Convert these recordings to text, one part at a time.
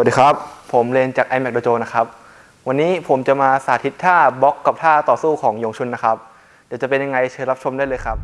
วัสดีครับ ผมเรนจาก iMac Dojo นะครับ วันนี้ผมจะมาสาธิตท่าบล็อกกับท่าต่อสู้ของยงชุนนะครับ เดี๋ยวจะเป็นยังไงเชิญรับชมได้เลยครับ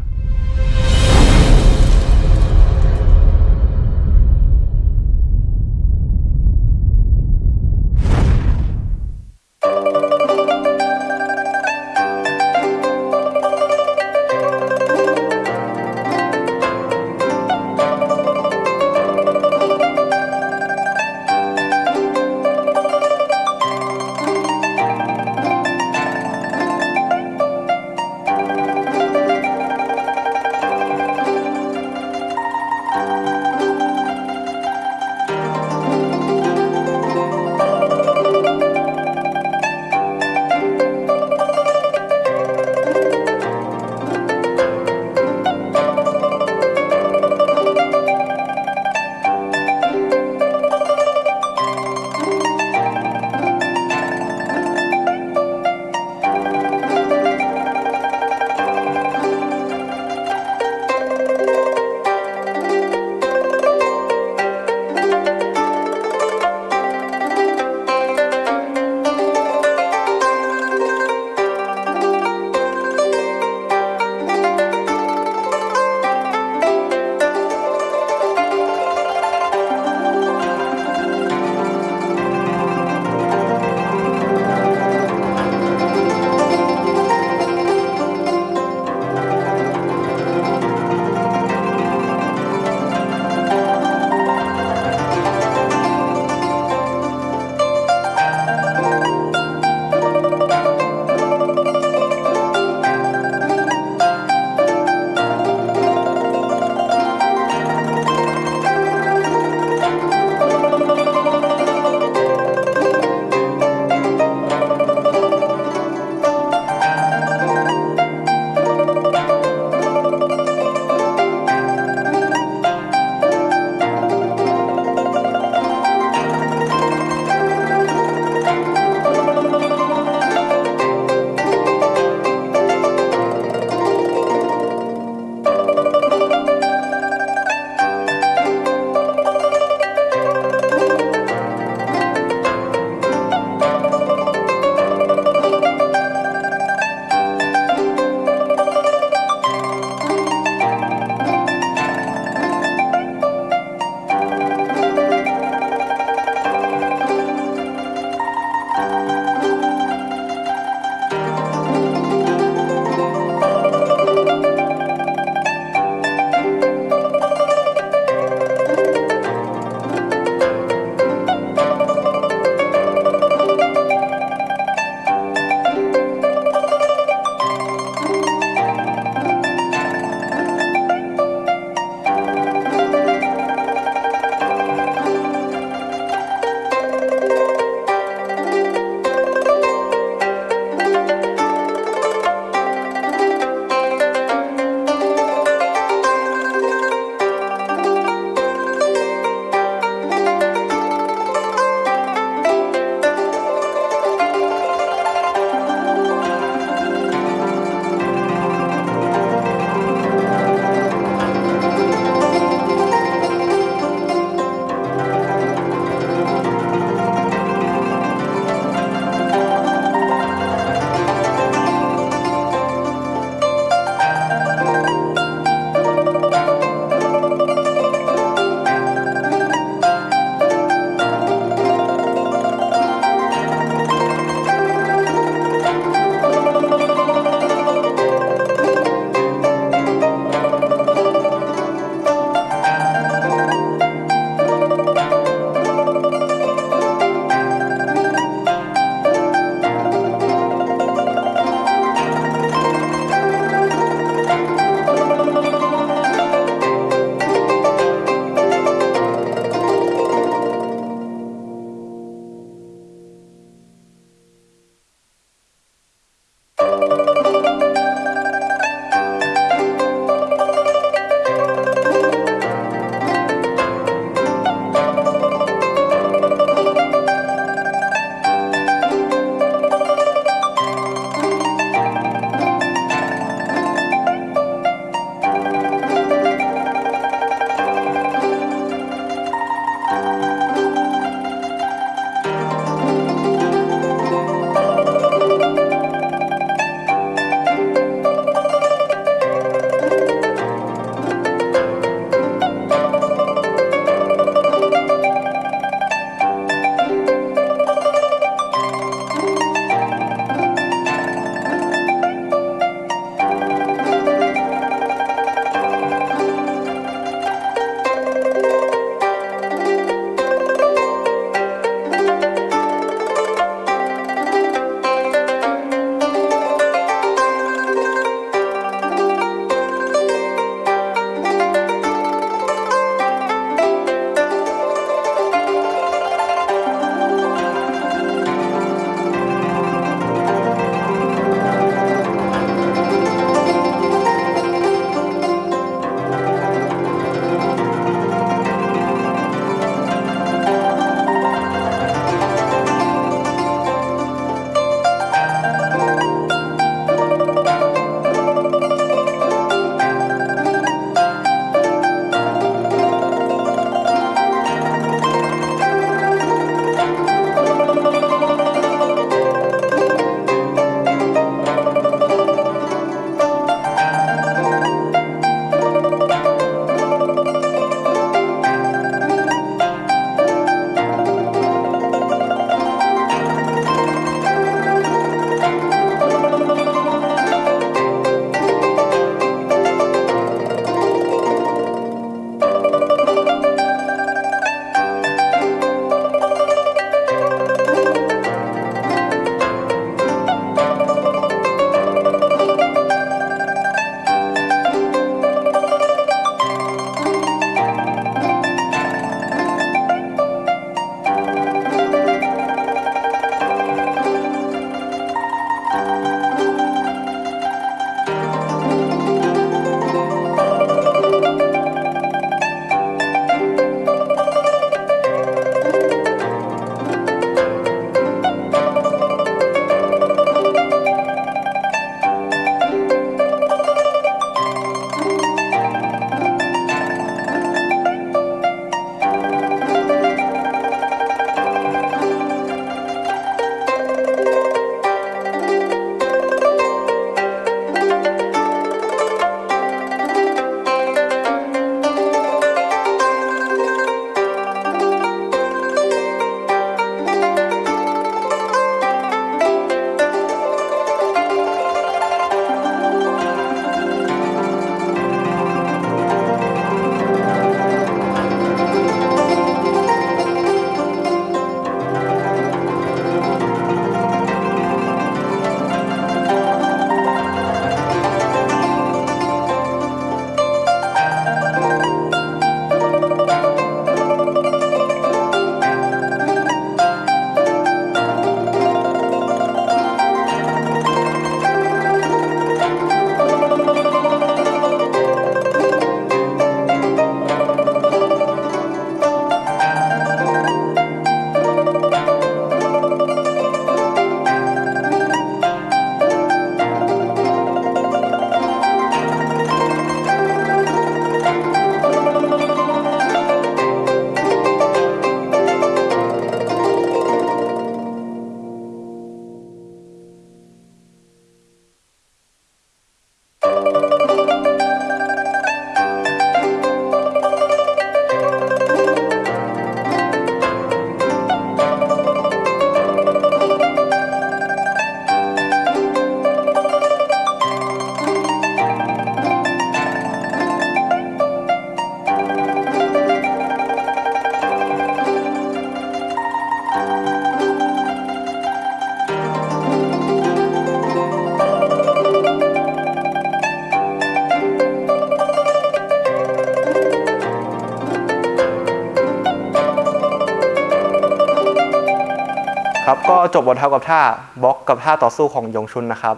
จบบทเท่ากับท่าบล็อกกับท่าต่อสู้ของยงชุนนะครับ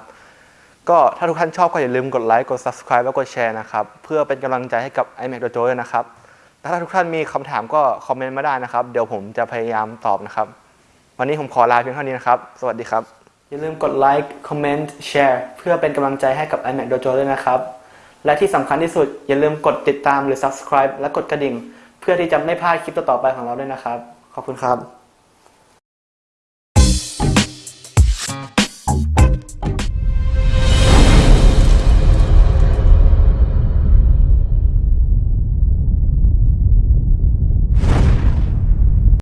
ก็ถ้าทุกท่านชอบก็อย่าลืมกดไลค์กด subscribe และกดแชร์นะครับ เพื่อเป็นกำลังใจให้กับ iMac Dojo ด้วยนะครับและถ้าทุกท่านมีคำถามก็คอมเมนต์มาได้นะครับ เดี๋ยวผมจะพยายามตอบนะครับ วันนี้ผมขอลาเพียงเท่านี้นะครับ สวัสดีครับ อย่าลืมกดไลค์คอมเมนต์แชร์เพื่อเป็นกำลังใจให้กับ iMac Dojo ด้วยนะครับ และที่สำคัญที่สุดอย่าลืมกดติดตามหรือ subscribe และกดกระดิ่ง เพื่อที่จะไม่พลาดคลิปต่อๆไปของเราด้วยนะครับ ขอบคุณครับ